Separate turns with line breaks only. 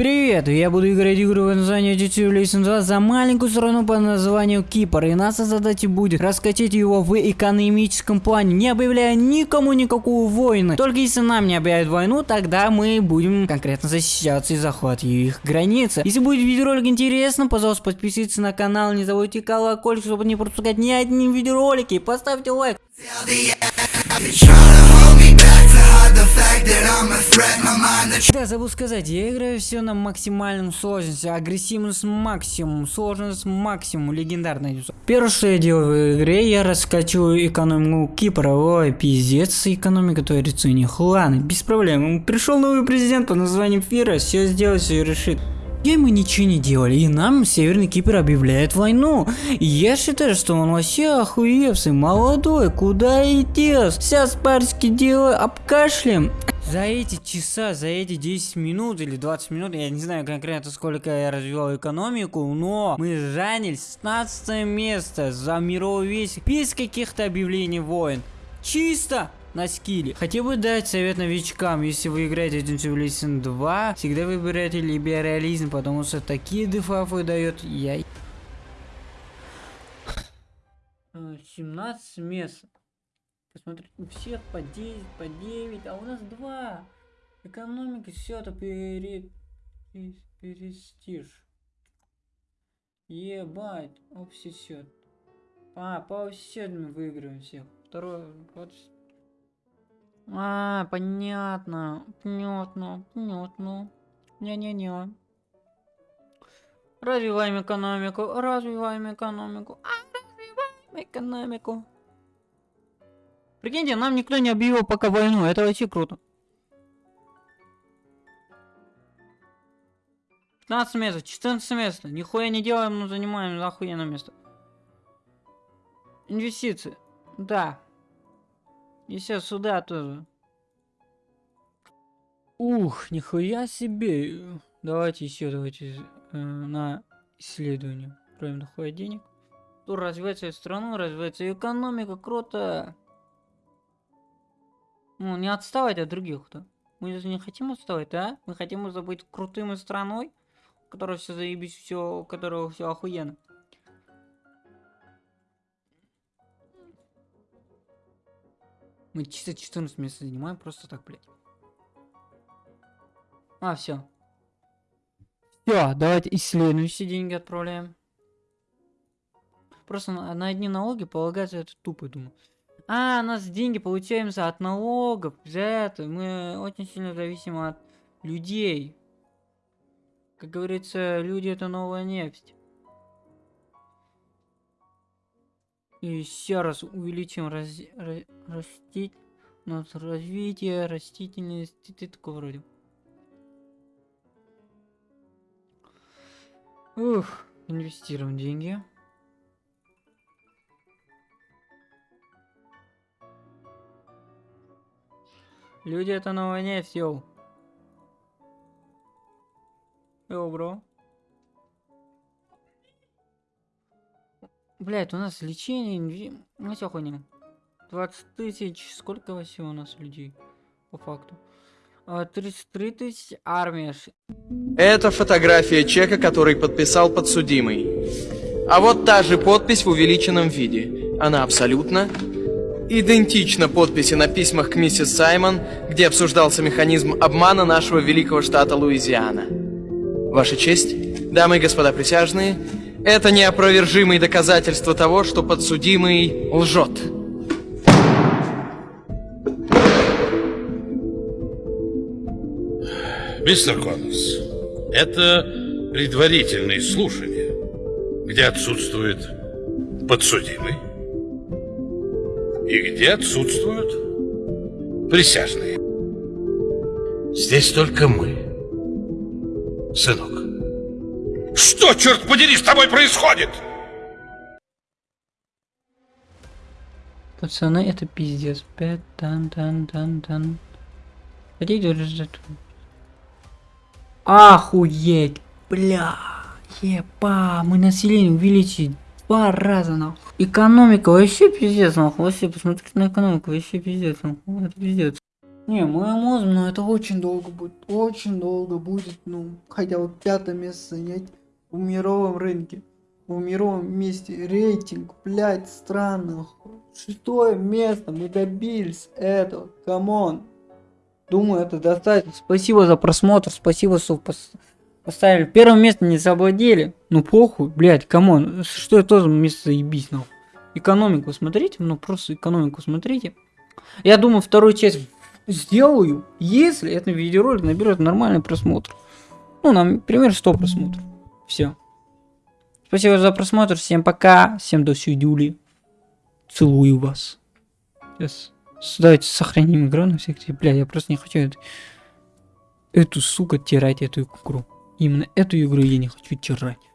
Привет, я буду играть игру под названием Civilization 2 за маленькую страну под названием Кипр. И наша задача будет раскачать его в экономическом плане, не объявляя никому никакую войну. Только если нам не объявят войну, тогда мы будем конкретно защищаться и захватывать их границы. Если будет видеоролик интересно, пожалуйста, подписывайтесь на канал, не забудьте колокольчик, чтобы не пропускать ни один видеоролик. И поставьте лайк. Да, забыл сказать, я играю все на максимальном сложности, агрессивность максимум, сложность максимум, легендарная. Первое, что я делаю в игре, я раскачиваю экономику Кипра. Ой, пиздец, экономика творится у них. Ладно, без проблем. Пришел новый президент под названием Фира, все сделать, все решит. И мы ничего не делали, и нам Северный Кипр объявляет войну. И я считаю, что он вообще охуевший, молодой, куда идти? Сейчас парочки делаю обкашлем. За эти часа, за эти 10 минут или 20 минут, я не знаю конкретно сколько я развивал экономику, но мы заняли 16 место за мировой весь без каких-то объявлений войн. Чисто на скилле. Хотел бы дать совет новичкам, если вы играете Agent Civilization 2, всегда выбирайте либерализм, потому что такие дефафы дает я... 17 мест. Посмотрите, у всех по 10, по 9, а у нас 2. Экономика, все это пере... перестиж. Ебать, общий счет. А, по мы выиграем всех. Второй, вот а, понятно. Понятно. Понятно. Не-не-не. Развиваем экономику. Развиваем экономику. А, развиваем экономику. Прикиньте, нам никто не объявил пока войну. Это вообще круто. 15 мест, 14 мест. Нихуя не делаем, но занимаем охуенное место. Инвестиции. Да. И все сюда тоже. Ух, нихуя себе. Давайте еще, давайте э, на исследование. Правильно, дохуя денег. Тут развивается страну, развивается экономика, круто. Ну, не отставать от других-то. Мы же не хотим отставать, да? Мы хотим быть крутым страной, у которой все заебись, все, у которого все охуенно. Мы чисто 14 мест занимаем просто так, блядь. А, все. Все, давайте и следующие деньги отправляем. Просто на, на одни налоги полагаться это тупо, думаю. А, у нас деньги получаемся от налогов. Это мы очень сильно зависим от людей. Как говорится, люди это новая нефть. И еще раз увеличим раз, раз, растить, у нас развитие растительности, ты такого вроде. Ух, инвестируем деньги. Люди это новая нефть, йоу. Йоу, бро. Блять, у нас лечение, ну все хуйня. 20 тысяч, сколько вообще у нас людей, по факту? 33 а, тысячи армия.
Это фотография чека, который подписал подсудимый. А вот та же подпись в увеличенном виде. Она абсолютно идентична подписи на письмах к миссис Саймон, где обсуждался механизм обмана нашего великого штата Луизиана. Ваша честь, дамы и господа присяжные, это неопровержимые доказательства того, что подсудимый лжет.
Мистер Коннорс, это предварительные слушания, где отсутствует подсудимый и где отсутствуют присяжные. Здесь только мы, сынок. Что, черт подери, с тобой происходит?
Пацаны, это пиздец. Пять, тан, тан, тан, тан. Хотите ждать? Охуеть, бля. Епа, мы население увеличили два раза, нахуй. Экономика вообще пиздец, нахуй. Вообще, посмотрите на экономику, вообще пиздец, нахуй. Это пиздец. Не, мы можем, но это очень долго будет. Очень долго будет, ну, хотя бы пятое место занять в мировом рынке. В мировом месте рейтинг, блядь, странных. Шестое место, мы добились этого, come on. Думаю, это достаточно. Спасибо за просмотр, спасибо, что поставили. Первое место не завладели. Ну похуй, блядь, come on. Что это за место заебись, нахуй. Экономику смотрите, ну просто экономику смотрите. Я думаю, вторую часть сделаю, если этот видеоролик наберет нормальный просмотр. Ну, например, 100 просмотров. Все. Спасибо за просмотр. Всем пока. Всем до свидули. Целую вас. Сейчас. Давайте сохраним игру на всякий. Бля, я просто не хочу эту, эту сука тирать, эту игру. Именно эту игру я не хочу тирать.